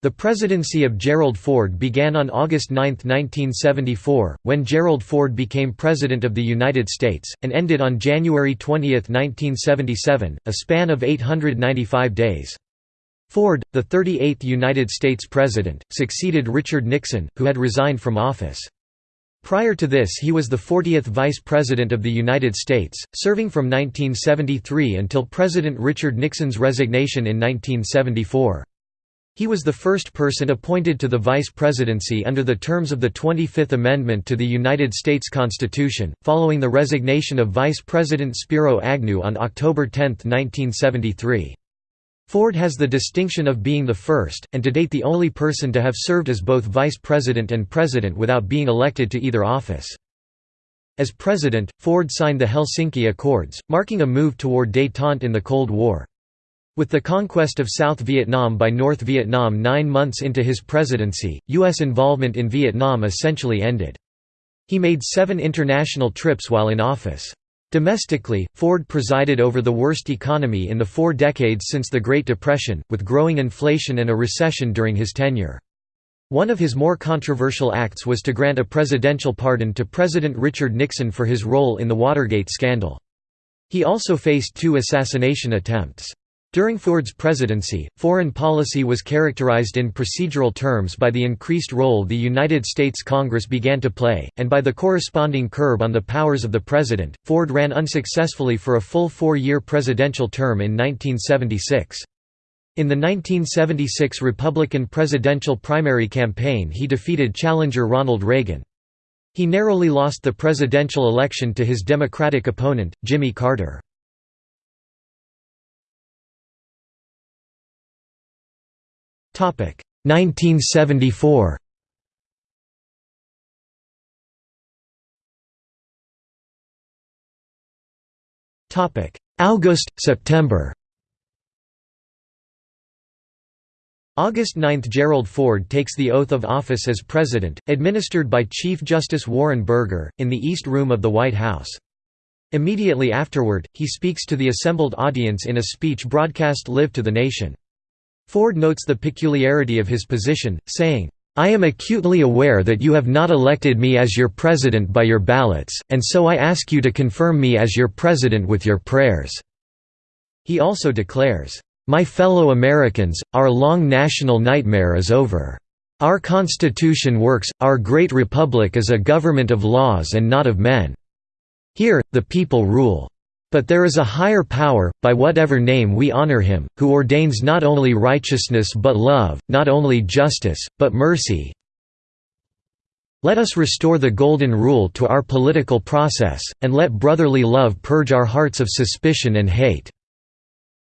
The presidency of Gerald Ford began on August 9, 1974, when Gerald Ford became President of the United States, and ended on January 20, 1977, a span of 895 days. Ford, the 38th United States President, succeeded Richard Nixon, who had resigned from office. Prior to this he was the 40th Vice President of the United States, serving from 1973 until President Richard Nixon's resignation in 1974. He was the first person appointed to the vice presidency under the terms of the 25th Amendment to the United States Constitution, following the resignation of Vice President Spiro Agnew on October 10, 1973. Ford has the distinction of being the first, and to date the only person to have served as both vice president and president without being elected to either office. As president, Ford signed the Helsinki Accords, marking a move toward détente in the Cold War. With the conquest of South Vietnam by North Vietnam nine months into his presidency, U.S. involvement in Vietnam essentially ended. He made seven international trips while in office. Domestically, Ford presided over the worst economy in the four decades since the Great Depression, with growing inflation and a recession during his tenure. One of his more controversial acts was to grant a presidential pardon to President Richard Nixon for his role in the Watergate scandal. He also faced two assassination attempts. During Ford's presidency, foreign policy was characterized in procedural terms by the increased role the United States Congress began to play, and by the corresponding curb on the powers of the president. Ford ran unsuccessfully for a full four year presidential term in 1976. In the 1976 Republican presidential primary campaign, he defeated challenger Ronald Reagan. He narrowly lost the presidential election to his Democratic opponent, Jimmy Carter. 1974 August September August 9 – Gerald Ford takes the oath of office as President, administered by Chief Justice Warren Burger, in the East Room of the White House. Immediately afterward, he speaks to the assembled audience in a speech broadcast live to the nation. Ford notes the peculiarity of his position, saying, I am acutely aware that you have not elected me as your president by your ballots, and so I ask you to confirm me as your president with your prayers." He also declares, "...my fellow Americans, our long national nightmare is over. Our Constitution works, our great republic is a government of laws and not of men. Here, the people rule. But there is a higher power, by whatever name we honor him, who ordains not only righteousness but love, not only justice, but mercy. Let us restore the Golden Rule to our political process, and let brotherly love purge our hearts of suspicion and hate."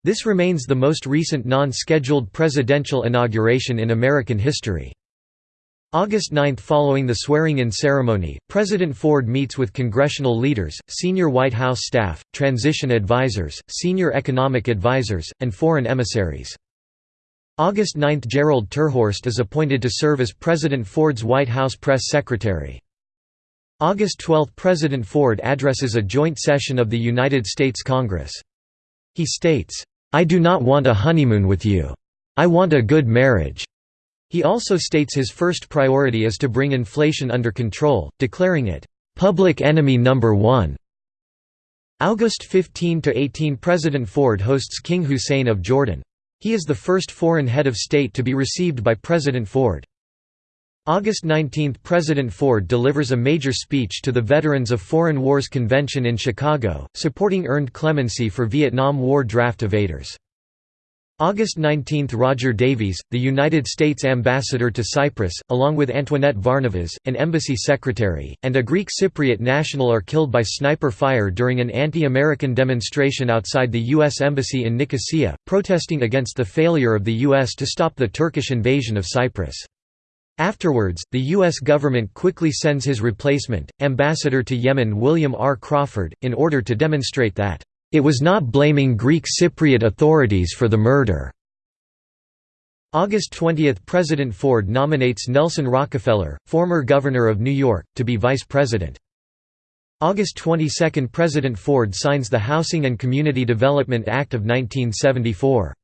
This remains the most recent non-scheduled presidential inauguration in American history. August 9 Following the swearing-in ceremony, President Ford meets with congressional leaders, senior White House staff, transition advisors, senior economic advisors, and foreign emissaries. August 9 – Gerald Terhorst is appointed to serve as President Ford's White House press secretary. August 12 – President Ford addresses a joint session of the United States Congress. He states, "'I do not want a honeymoon with you. I want a good marriage. He also states his first priority is to bring inflation under control, declaring it, "...public enemy number one." August 15–18 President Ford hosts King Hussein of Jordan. He is the first foreign head of state to be received by President Ford. August 19 – President Ford delivers a major speech to the Veterans of Foreign Wars Convention in Chicago, supporting earned clemency for Vietnam War draft evaders. August 19 – Roger Davies, the United States ambassador to Cyprus, along with Antoinette Varnavas, an embassy secretary, and a Greek Cypriot national are killed by sniper fire during an anti-American demonstration outside the U.S. Embassy in Nicosia, protesting against the failure of the U.S. to stop the Turkish invasion of Cyprus. Afterwards, the U.S. government quickly sends his replacement, Ambassador to Yemen William R. Crawford, in order to demonstrate that it was not blaming Greek Cypriot authorities for the murder. August 20 – President Ford nominates Nelson Rockefeller, former governor of New York, to be vice president. August 22 – President Ford signs the Housing and Community Development Act of 1974.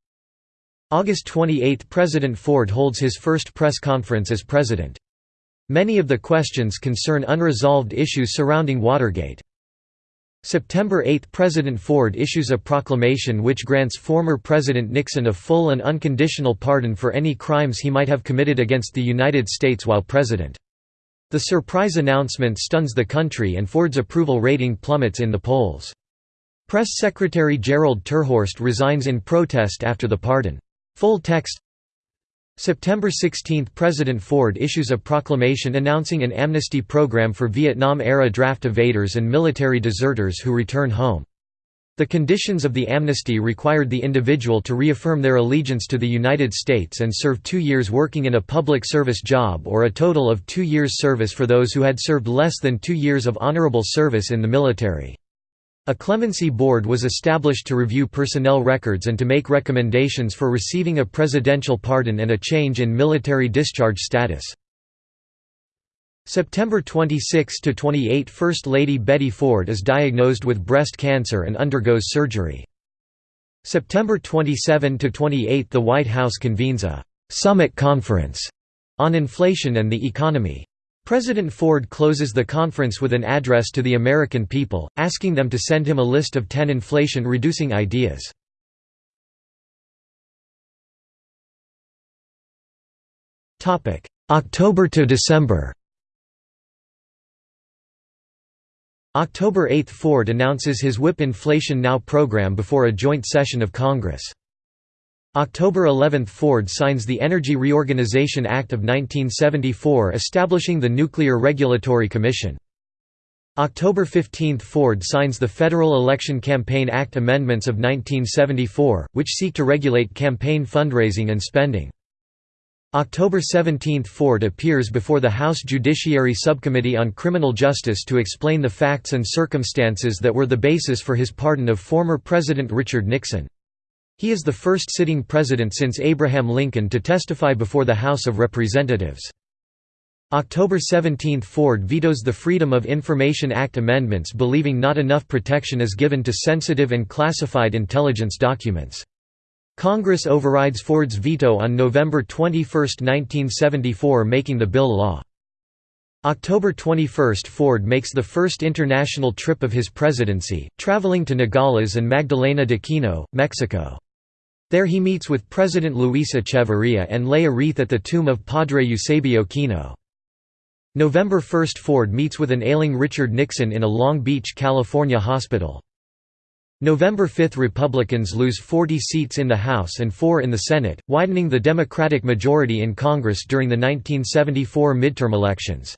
August 28 – President Ford holds his first press conference as president. Many of the questions concern unresolved issues surrounding Watergate. September 8 – President Ford issues a proclamation which grants former President Nixon a full and unconditional pardon for any crimes he might have committed against the United States while president. The surprise announcement stuns the country and Ford's approval rating plummets in the polls. Press Secretary Gerald Terhorst resigns in protest after the pardon. Full text September 16 – President Ford issues a proclamation announcing an amnesty program for Vietnam-era draft evaders and military deserters who return home. The conditions of the amnesty required the individual to reaffirm their allegiance to the United States and serve two years working in a public service job or a total of two years service for those who had served less than two years of honorable service in the military. A clemency board was established to review personnel records and to make recommendations for receiving a presidential pardon and a change in military discharge status. September 26–28 First Lady Betty Ford is diagnosed with breast cancer and undergoes surgery. September 27–28 The White House convenes a «summit conference» on inflation and the economy. President Ford closes the conference with an address to the American people, asking them to send him a list of 10 inflation-reducing ideas. October to December October 8 – Ford announces his Whip Inflation Now program before a joint session of Congress. October 11 – Ford signs the Energy Reorganization Act of 1974 establishing the Nuclear Regulatory Commission. October 15 – Ford signs the Federal Election Campaign Act amendments of 1974, which seek to regulate campaign fundraising and spending. October 17 – Ford appears before the House Judiciary Subcommittee on Criminal Justice to explain the facts and circumstances that were the basis for his pardon of former President Richard Nixon. He is the first sitting president since Abraham Lincoln to testify before the House of Representatives. October 17 – Ford vetoes the Freedom of Information Act amendments believing not enough protection is given to sensitive and classified intelligence documents. Congress overrides Ford's veto on November 21, 1974 making the bill law. October 21 – Ford makes the first international trip of his presidency, traveling to Nogales and Magdalena de Kino, Mexico. There he meets with President Luis Echeverría and lay a wreath at the tomb of Padre Eusebio Kino. November 1 – Ford meets with an ailing Richard Nixon in a Long Beach, California hospital. November 5 – Republicans lose 40 seats in the House and 4 in the Senate, widening the Democratic majority in Congress during the 1974 midterm elections.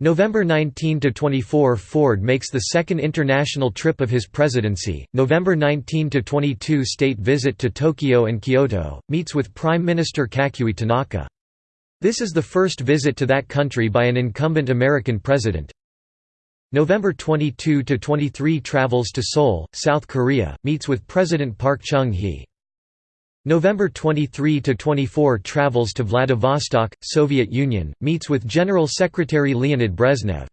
November 19 to 24 Ford makes the second international trip of his presidency, November 19 to 22 state visit to Tokyo and Kyoto, meets with Prime Minister Kakuei Tanaka. This is the first visit to that country by an incumbent American president. November 22 to 23 travels to Seoul, South Korea, meets with President Park Chung-hee. November 23–24 travels to Vladivostok, Soviet Union, meets with General Secretary Leonid Brezhnev.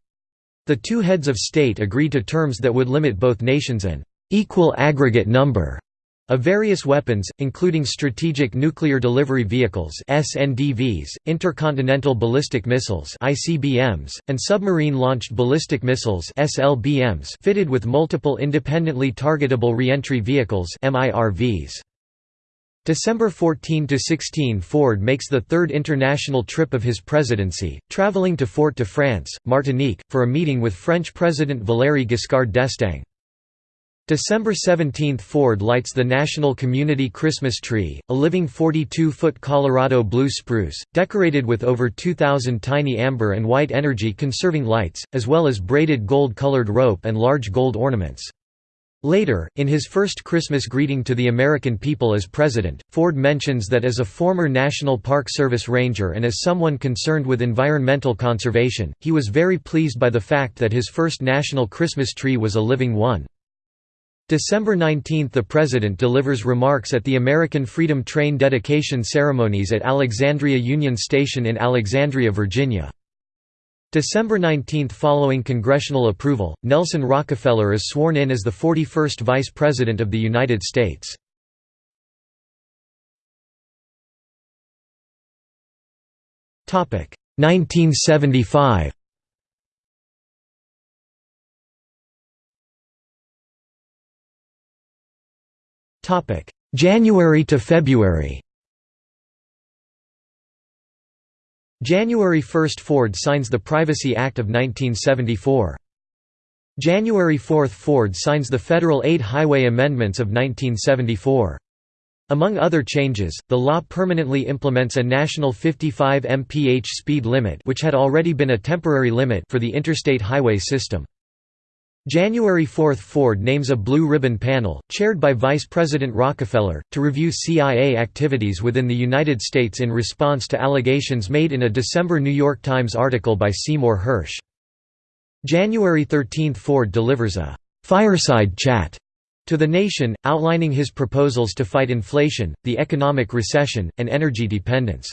The two heads of state agree to terms that would limit both nations an equal aggregate number of various weapons, including strategic nuclear delivery vehicles (SNDVs), intercontinental ballistic missiles (ICBMs), and submarine-launched ballistic missiles (SLBMs) fitted with multiple independently targetable reentry vehicles (MIRVs). December 14–16 Ford makes the third international trip of his presidency, traveling to Fort-de-France, Martinique, for a meeting with French President Valéry Giscard d'Estaing. December 17 – Ford lights the National Community Christmas Tree, a living 42-foot Colorado blue spruce, decorated with over 2,000 tiny amber and white energy-conserving lights, as well as braided gold-colored rope and large gold ornaments. Later, in his first Christmas greeting to the American people as president, Ford mentions that as a former National Park Service ranger and as someone concerned with environmental conservation, he was very pleased by the fact that his first national Christmas tree was a living one. December 19 – The President delivers remarks at the American Freedom Train dedication ceremonies at Alexandria Union Station in Alexandria, Virginia. December 19 following congressional approval, Nelson Rockefeller is sworn in as the 41st Vice President of the United States. Topic 1975. Topic January to February. January 1 – Ford signs the Privacy Act of 1974. January 4 – Ford signs the Federal Aid Highway Amendments of 1974. Among other changes, the law permanently implements a national 55 mph speed limit which had already been a temporary limit for the interstate highway system. January 4 – Ford names a Blue Ribbon Panel, chaired by Vice President Rockefeller, to review CIA activities within the United States in response to allegations made in a December New York Times article by Seymour Hersh. January 13 – Ford delivers a «fireside chat» to the nation, outlining his proposals to fight inflation, the economic recession, and energy dependence.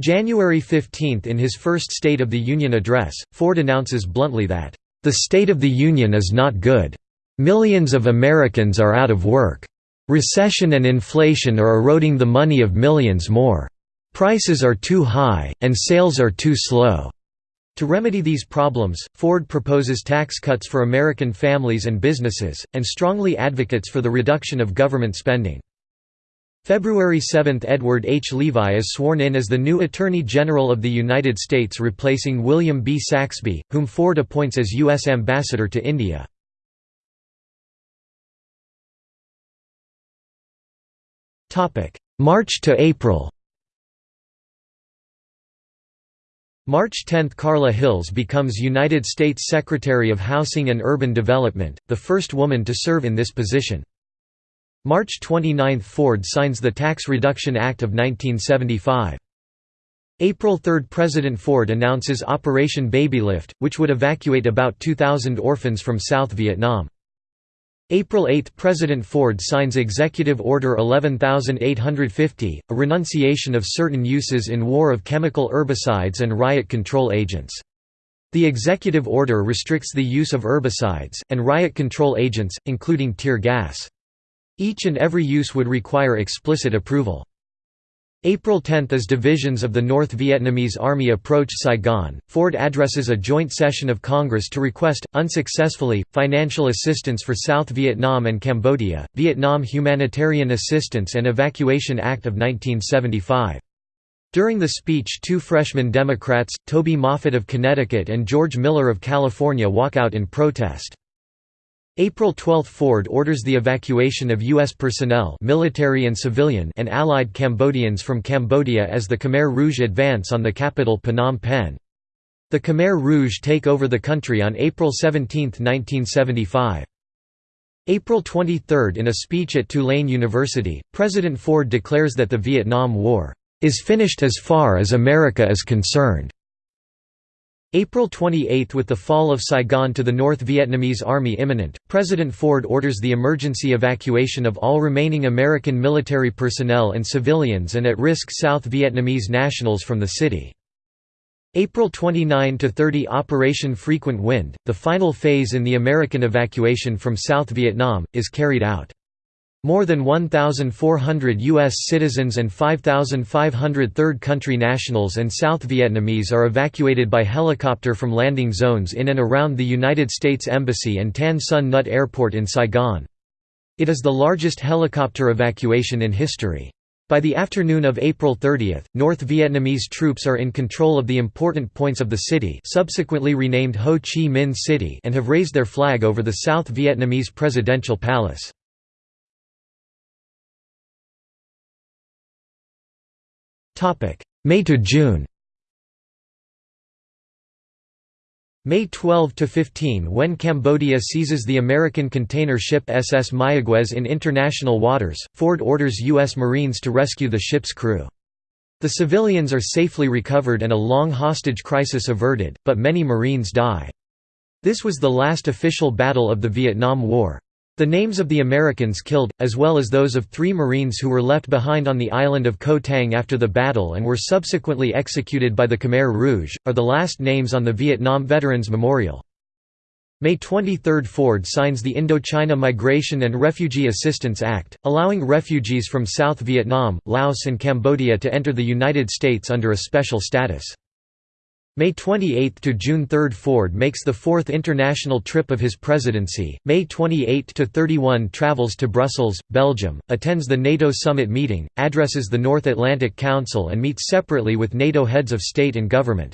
January 15 – In his first State of the Union address, Ford announces bluntly that the state of the Union is not good. Millions of Americans are out of work. Recession and inflation are eroding the money of millions more. Prices are too high, and sales are too slow. To remedy these problems, Ford proposes tax cuts for American families and businesses, and strongly advocates for the reduction of government spending. February 7 – Edward H. Levi is sworn in as the new Attorney General of the United States replacing William B. Saxbe, whom Ford appoints as U.S. Ambassador to India. March to April March 10 – Carla Hills becomes United States Secretary of Housing and Urban Development, the first woman to serve in this position. March 29 – Ford signs the Tax Reduction Act of 1975. April 3 – President Ford announces Operation Babylift, which would evacuate about 2,000 orphans from South Vietnam. April 8 – President Ford signs Executive Order 11850, a renunciation of certain uses in war of chemical herbicides and riot control agents. The executive order restricts the use of herbicides, and riot control agents, including tear gas. Each and every use would require explicit approval. April 10 As divisions of the North Vietnamese Army approach Saigon, Ford addresses a joint session of Congress to request, unsuccessfully, financial assistance for South Vietnam and Cambodia, Vietnam Humanitarian Assistance and Evacuation Act of 1975. During the speech two freshman Democrats, Toby Moffett of Connecticut and George Miller of California walk out in protest. April 12 – Ford orders the evacuation of U.S. personnel military and, civilian and allied Cambodians from Cambodia as the Khmer Rouge advance on the capital Phnom Penh. The Khmer Rouge take over the country on April 17, 1975. April 23 – In a speech at Tulane University, President Ford declares that the Vietnam War, "...is finished as far as America is concerned." April 28 With the fall of Saigon to the North Vietnamese Army imminent, President Ford orders the emergency evacuation of all remaining American military personnel and civilians and at-risk South Vietnamese nationals from the city. April 29–30 Operation Frequent Wind, the final phase in the American evacuation from South Vietnam, is carried out. More than 1,400 U.S. citizens and 5,500 third country nationals and South Vietnamese are evacuated by helicopter from landing zones in and around the United States Embassy and Tan Son Nhut Airport in Saigon. It is the largest helicopter evacuation in history. By the afternoon of April 30, North Vietnamese troops are in control of the important points of the city subsequently renamed Ho Chi Minh City and have raised their flag over the South Vietnamese presidential palace. May to June May 12 to 15 when Cambodia seizes the American container ship SS Mayaguez in international waters, Ford orders U.S. Marines to rescue the ship's crew. The civilians are safely recovered and a long hostage crisis averted, but many Marines die. This was the last official battle of the Vietnam War. The names of the Americans killed, as well as those of three Marines who were left behind on the island of Koh Tang after the battle and were subsequently executed by the Khmer Rouge, are the last names on the Vietnam Veterans Memorial. May 23 – Ford signs the Indochina Migration and Refugee Assistance Act, allowing refugees from South Vietnam, Laos and Cambodia to enter the United States under a special status. May 28 to June 3 Ford makes the fourth international trip of his presidency. May 28 to 31 travels to Brussels, Belgium, attends the NATO summit meeting, addresses the North Atlantic Council and meets separately with NATO heads of state and government.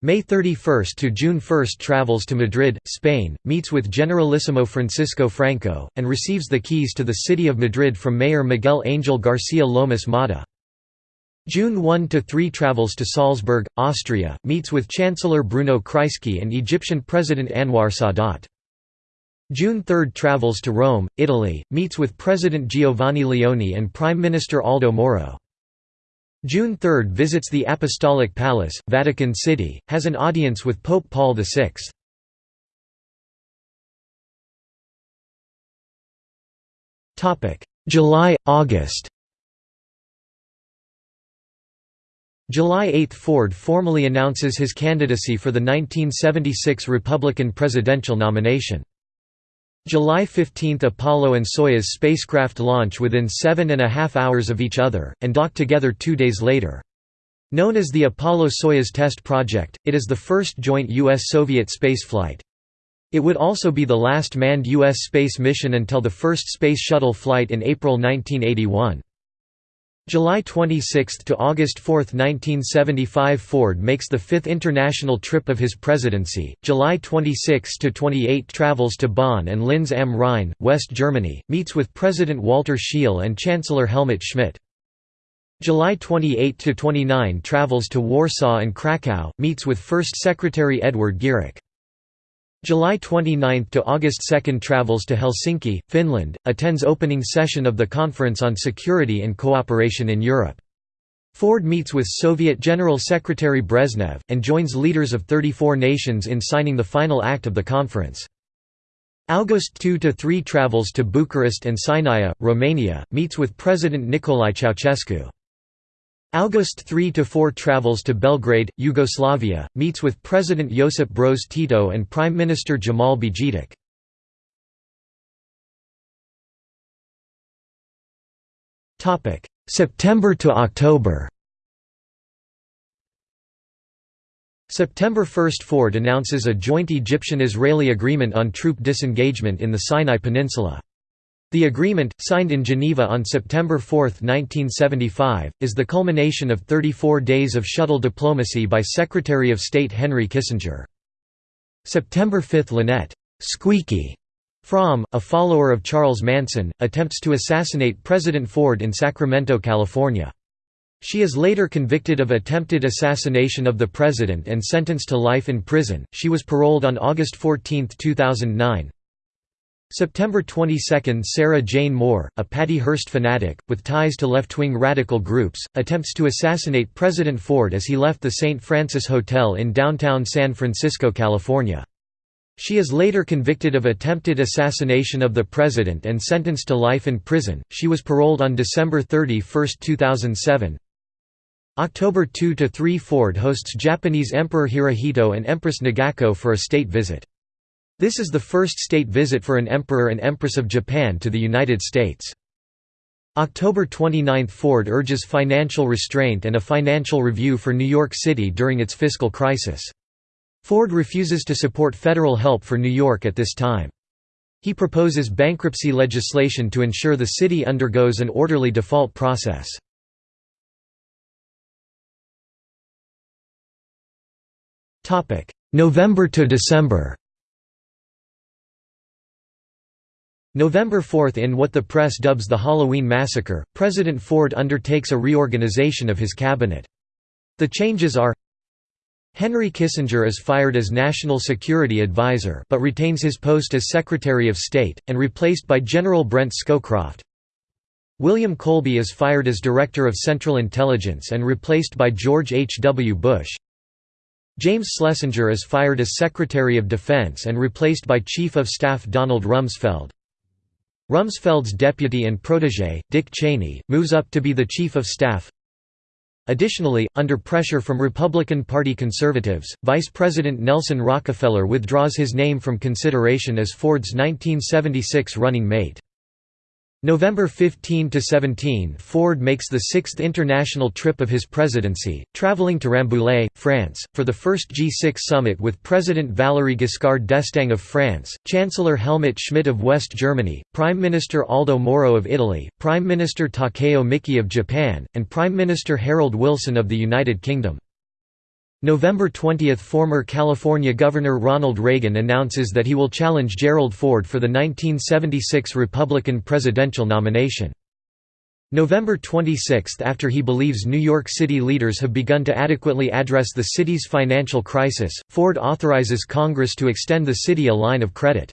May 31 to June 1 travels to Madrid, Spain, meets with Generalissimo Francisco Franco, and receives the keys to the city of Madrid from Mayor Miguel Angel García Lomas Mata. June 1–3 travels to Salzburg, Austria, meets with Chancellor Bruno Kreisky and Egyptian President Anwar Sadat. June 3 travels to Rome, Italy, meets with President Giovanni Leone and Prime Minister Aldo Moro. June 3 visits the Apostolic Palace, Vatican City, has an audience with Pope Paul VI. July–August July 8 – Ford formally announces his candidacy for the 1976 Republican presidential nomination. July 15 – Apollo and Soyuz spacecraft launch within seven and a half hours of each other, and dock together two days later. Known as the Apollo-Soyuz test project, it is the first joint U.S.-Soviet spaceflight. It would also be the last manned U.S. space mission until the first Space Shuttle flight in April 1981. July 26 to August 4, 1975 Ford makes the fifth international trip of his presidency. July 26 to 28 travels to Bonn and Linz am Rhein, West Germany, meets with President Walter Scheel and Chancellor Helmut Schmidt. July 28 to 29 travels to Warsaw and Krakow, meets with First Secretary Edward Gierek. July 29 to August 2 travels to Helsinki, Finland, attends opening session of the Conference on Security and Cooperation in Europe. Ford meets with Soviet General Secretary Brezhnev, and joins leaders of 34 nations in signing the final act of the conference. August 2–3 travels to Bucharest and Sinaia, Romania, meets with President Nicolae Ceausescu. August 3–4 travels to Belgrade, Yugoslavia, meets with President Josip Broz Tito and Prime Minister Džemal Bijedić. September to October September 1 – Ford announces a joint Egyptian-Israeli agreement on troop disengagement in the Sinai Peninsula. The agreement, signed in Geneva on September 4, 1975, is the culmination of 34 days of shuttle diplomacy by Secretary of State Henry Kissinger. September 5 – Lynette Squeaky Fromme, a follower of Charles Manson, attempts to assassinate President Ford in Sacramento, California. She is later convicted of attempted assassination of the president and sentenced to life in prison. She was paroled on August 14, 2009. September 22 – Sarah Jane Moore, a Patty Hearst fanatic, with ties to left-wing radical groups, attempts to assassinate President Ford as he left the St. Francis Hotel in downtown San Francisco, California. She is later convicted of attempted assassination of the president and sentenced to life in prison. She was paroled on December 31, 2007. October 2–3 Ford hosts Japanese Emperor Hirohito and Empress Nagako for a state visit. This is the first state visit for an emperor and empress of Japan to the United States. October 29 – Ford urges financial restraint and a financial review for New York City during its fiscal crisis. Ford refuses to support federal help for New York at this time. He proposes bankruptcy legislation to ensure the city undergoes an orderly default process. November to December November 4 In what the press dubs the Halloween Massacre, President Ford undertakes a reorganization of his cabinet. The changes are Henry Kissinger is fired as National Security Advisor but retains his post as Secretary of State, and replaced by General Brent Scowcroft. William Colby is fired as Director of Central Intelligence and replaced by George H. W. Bush. James Schlesinger is fired as Secretary of Defense and replaced by Chief of Staff Donald Rumsfeld. Rumsfeld's deputy and protégé, Dick Cheney, moves up to be the Chief of Staff. Additionally, under pressure from Republican Party conservatives, Vice President Nelson Rockefeller withdraws his name from consideration as Ford's 1976 running mate. November 15–17 Ford makes the sixth international trip of his presidency, traveling to Rambouillet, France, for the first G6 summit with President Valéry Giscard d'Estaing of France, Chancellor Helmut Schmidt of West Germany, Prime Minister Aldo Moro of Italy, Prime Minister Takeo Miki of Japan, and Prime Minister Harold Wilson of the United Kingdom. November 20 – Former California Governor Ronald Reagan announces that he will challenge Gerald Ford for the 1976 Republican presidential nomination. November 26 – After he believes New York City leaders have begun to adequately address the city's financial crisis, Ford authorizes Congress to extend the city a line of credit.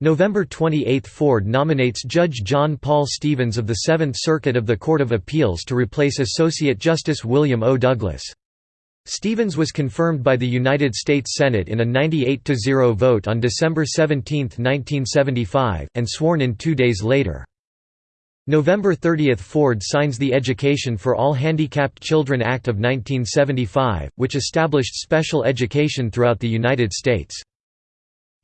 November 28 – Ford nominates Judge John Paul Stevens of the Seventh Circuit of the Court of Appeals to replace Associate Justice William O. Douglas. Stevens was confirmed by the United States Senate in a 98–0 vote on December 17, 1975, and sworn in two days later. November 30 – Ford signs the Education for All Handicapped Children Act of 1975, which established special education throughout the United States.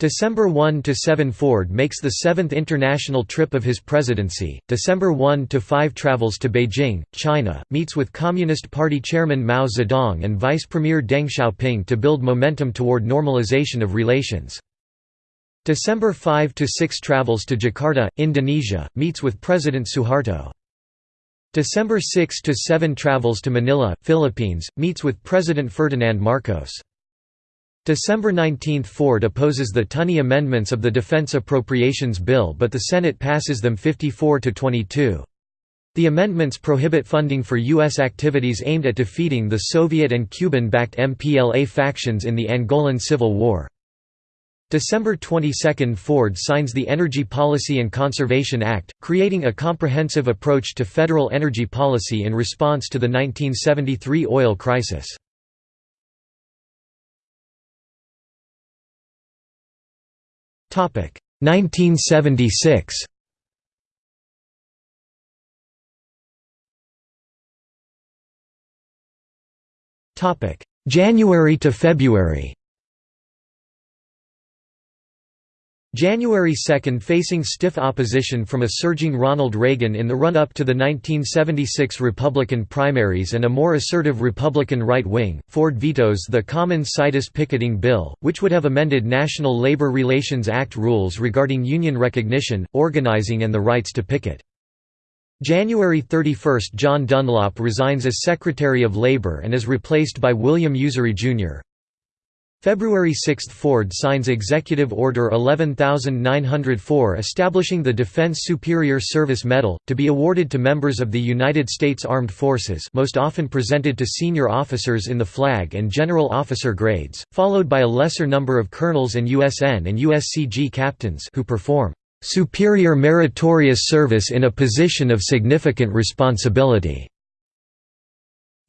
December 1 to 7 Ford makes the seventh international trip of his presidency. December 1 to 5 travels to Beijing, China, meets with Communist Party chairman Mao Zedong and Vice Premier Deng Xiaoping to build momentum toward normalization of relations. December 5 to 6 travels to Jakarta, Indonesia, meets with President Suharto. December 6 to 7 travels to Manila, Philippines, meets with President Ferdinand Marcos. December 19 – Ford opposes the Tunney amendments of the Defense Appropriations Bill but the Senate passes them 54 to 22. The amendments prohibit funding for U.S. activities aimed at defeating the Soviet and Cuban-backed MPLA factions in the Angolan Civil War. December 22 – Ford signs the Energy Policy and Conservation Act, creating a comprehensive approach to federal energy policy in response to the 1973 oil crisis. 1976 January to February January 2 facing stiff opposition from a surging Ronald Reagan in the run-up to the 1976 Republican primaries and a more assertive Republican right wing, Ford vetoes the Common Situs Picketing Bill, which would have amended National Labor Relations Act rules regarding union recognition, organizing and the rights to picket. January 31 – John Dunlop resigns as Secretary of Labor and is replaced by William Usery, Jr. February 6 – Ford signs Executive Order 11904 establishing the Defense Superior Service Medal, to be awarded to members of the United States Armed Forces most often presented to senior officers in the flag and general officer grades, followed by a lesser number of colonels and USN and USCG captains who perform "...superior meritorious service in a position of significant responsibility."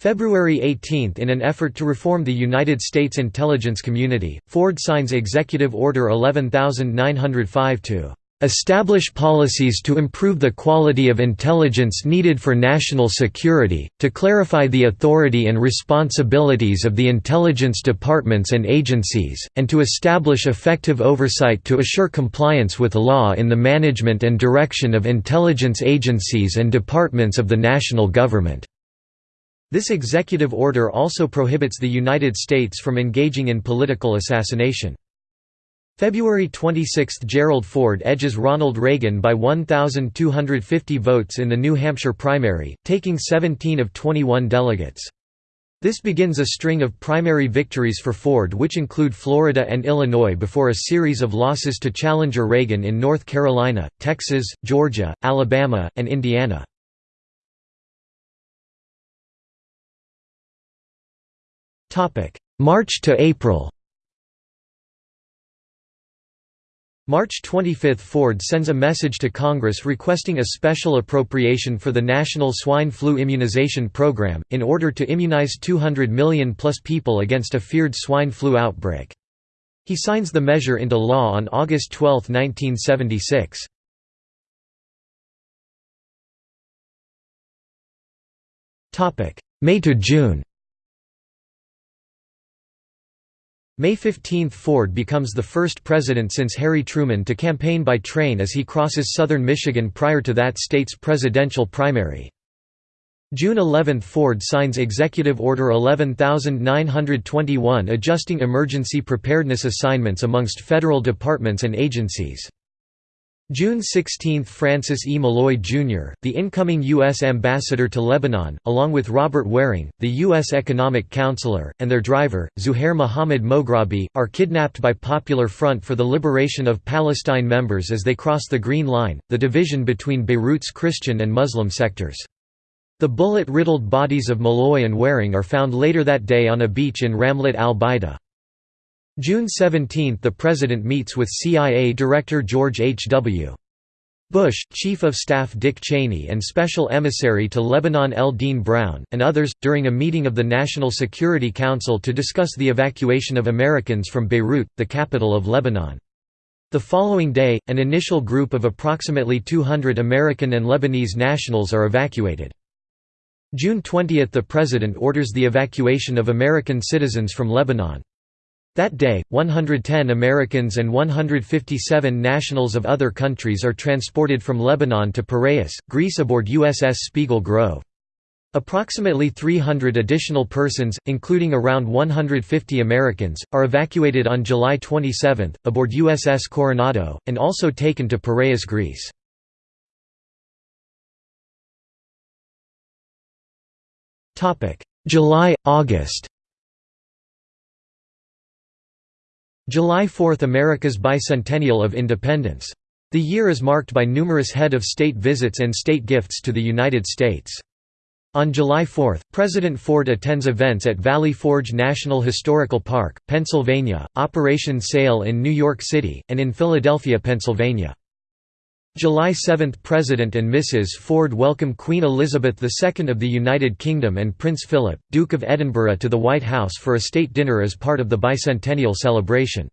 February 18 – In an effort to reform the United States intelligence community, Ford signs Executive Order 11905 to "...establish policies to improve the quality of intelligence needed for national security, to clarify the authority and responsibilities of the intelligence departments and agencies, and to establish effective oversight to assure compliance with law in the management and direction of intelligence agencies and departments of the national government." This executive order also prohibits the United States from engaging in political assassination. February 26 – Gerald Ford edges Ronald Reagan by 1,250 votes in the New Hampshire primary, taking 17 of 21 delegates. This begins a string of primary victories for Ford which include Florida and Illinois before a series of losses to challenger Reagan in North Carolina, Texas, Georgia, Alabama, and Indiana. March to April March 25 – Ford sends a message to Congress requesting a special appropriation for the National Swine Flu Immunization Program, in order to immunize 200 million plus people against a feared swine flu outbreak. He signs the measure into law on August 12, 1976. May May 15 – Ford becomes the first president since Harry Truman to campaign by train as he crosses southern Michigan prior to that state's presidential primary. June 11 – Ford signs Executive Order 11921 adjusting emergency preparedness assignments amongst federal departments and agencies. June 16 – Francis E. Meloy, Jr., the incoming U.S. ambassador to Lebanon, along with Robert Waring, the U.S. economic counselor, and their driver, Zuhair Mohammed Moghrabi, are kidnapped by Popular Front for the Liberation of Palestine members as they cross the Green Line, the division between Beirut's Christian and Muslim sectors. The bullet-riddled bodies of Meloy and Waring are found later that day on a beach in Ramlet al-Baida. June 17 – The President meets with CIA Director George H. W. Bush, Chief of Staff Dick Cheney and Special Emissary to Lebanon L. Dean Brown, and others, during a meeting of the National Security Council to discuss the evacuation of Americans from Beirut, the capital of Lebanon. The following day, an initial group of approximately 200 American and Lebanese nationals are evacuated. June 20 – The President orders the evacuation of American citizens from Lebanon. That day, 110 Americans and 157 nationals of other countries are transported from Lebanon to Piraeus, Greece aboard USS Spiegel Grove. Approximately 300 additional persons, including around 150 Americans, are evacuated on July 27, aboard USS Coronado, and also taken to Piraeus, Greece. July, August July 4 – America's bicentennial of independence. The year is marked by numerous head of state visits and state gifts to the United States. On July 4, President Ford attends events at Valley Forge National Historical Park, Pennsylvania, Operation Sail in New York City, and in Philadelphia, Pennsylvania. July 7 – President and Mrs. Ford welcome Queen Elizabeth II of the United Kingdom and Prince Philip, Duke of Edinburgh to the White House for a state dinner as part of the bicentennial celebration.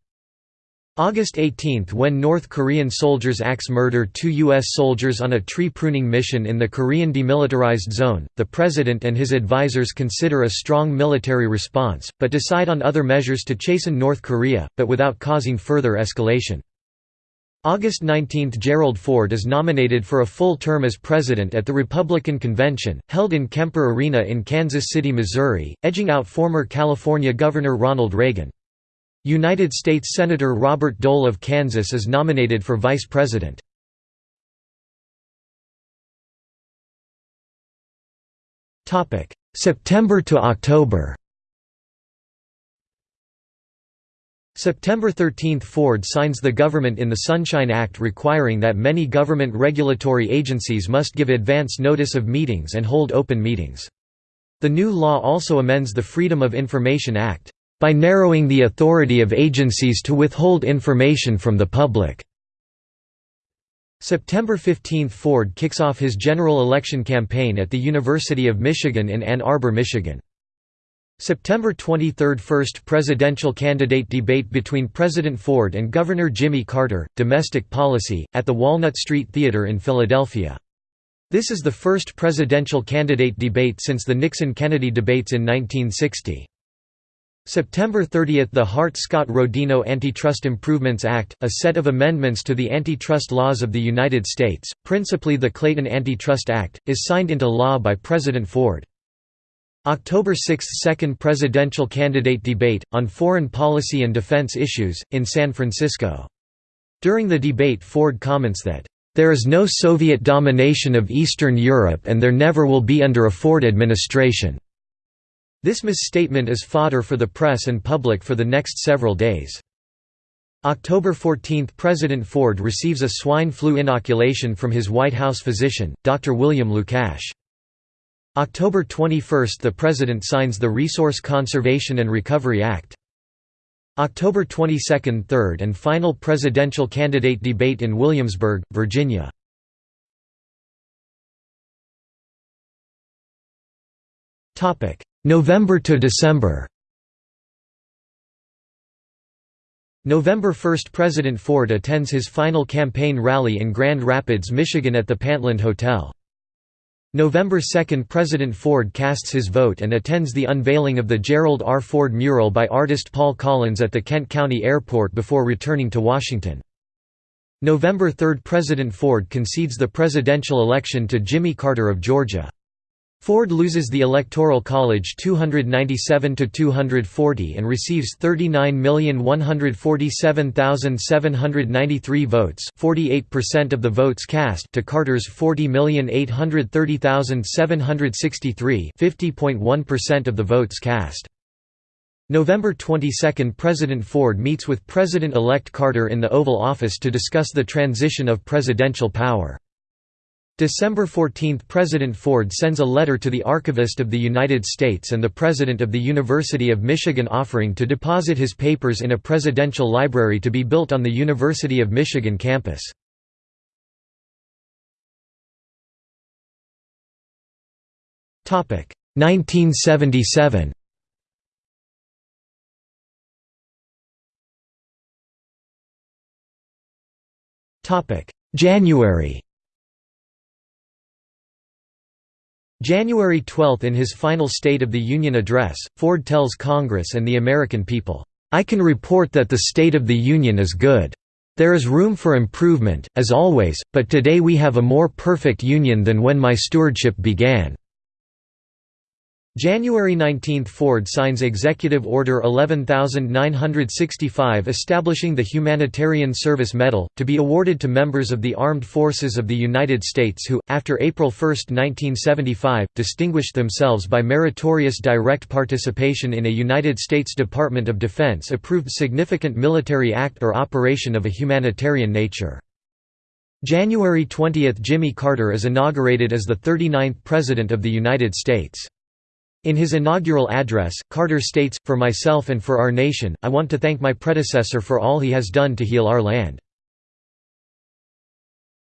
August 18 – When North Korean soldiers axe murder two U.S. soldiers on a tree pruning mission in the Korean Demilitarized Zone, the President and his advisers consider a strong military response, but decide on other measures to chasten North Korea, but without causing further escalation. August 19 – Gerald Ford is nominated for a full term as president at the Republican Convention, held in Kemper Arena in Kansas City, Missouri, edging out former California Governor Ronald Reagan. United States Senator Robert Dole of Kansas is nominated for vice president. September to October September 13 – Ford signs the Government in the Sunshine Act requiring that many government regulatory agencies must give advance notice of meetings and hold open meetings. The new law also amends the Freedom of Information Act, "...by narrowing the authority of agencies to withhold information from the public." September 15 – Ford kicks off his general election campaign at the University of Michigan in Ann Arbor, Michigan. September 23 – First presidential candidate debate between President Ford and Governor Jimmy Carter, Domestic Policy, at the Walnut Street Theater in Philadelphia. This is the first presidential candidate debate since the Nixon-Kennedy debates in 1960. September 30 – The Hart-Scott-Rodino Antitrust Improvements Act, a set of amendments to the antitrust laws of the United States, principally the Clayton Antitrust Act, is signed into law by President Ford. October 6 – Second presidential candidate debate, on foreign policy and defense issues, in San Francisco. During the debate Ford comments that, "...there is no Soviet domination of Eastern Europe and there never will be under a Ford administration." This misstatement is fodder for the press and public for the next several days. October 14 – President Ford receives a swine flu inoculation from his White House physician, Dr. William Lukash. October 21 – The President signs the Resource Conservation and Recovery Act. October 22 – Third and final presidential candidate debate in Williamsburg, Virginia. November to December November 1 – President Ford attends his final campaign rally in Grand Rapids, Michigan at the Pantlind Hotel. November 2 – President Ford casts his vote and attends the unveiling of the Gerald R. Ford mural by artist Paul Collins at the Kent County Airport before returning to Washington. November 3 – President Ford concedes the presidential election to Jimmy Carter of Georgia. Ford loses the Electoral College 297 to 240 and receives 39,147,793 votes, 48% of the votes cast to Carter's 40,830,763, 50.1% of the votes cast. November 22 – President Ford meets with President-elect Carter in the Oval Office to discuss the transition of presidential power. December 14 – President Ford sends a letter to the Archivist of the United States and the President of the University of Michigan offering to deposit his papers in a presidential library to be built on the University of Michigan campus. Topic 1977. Topic January January 12 In his final State of the Union address, Ford tells Congress and the American people, "...I can report that the State of the Union is good. There is room for improvement, as always, but today we have a more perfect Union than when my stewardship began." January 19 – Ford signs Executive Order 11965 establishing the Humanitarian Service Medal, to be awarded to members of the Armed Forces of the United States who, after April 1, 1975, distinguished themselves by meritorious direct participation in a United States Department of Defense approved significant military act or operation of a humanitarian nature. January 20 – Jimmy Carter is inaugurated as the 39th President of the United States. In his inaugural address, Carter states, For myself and for our nation, I want to thank my predecessor for all he has done to heal our land.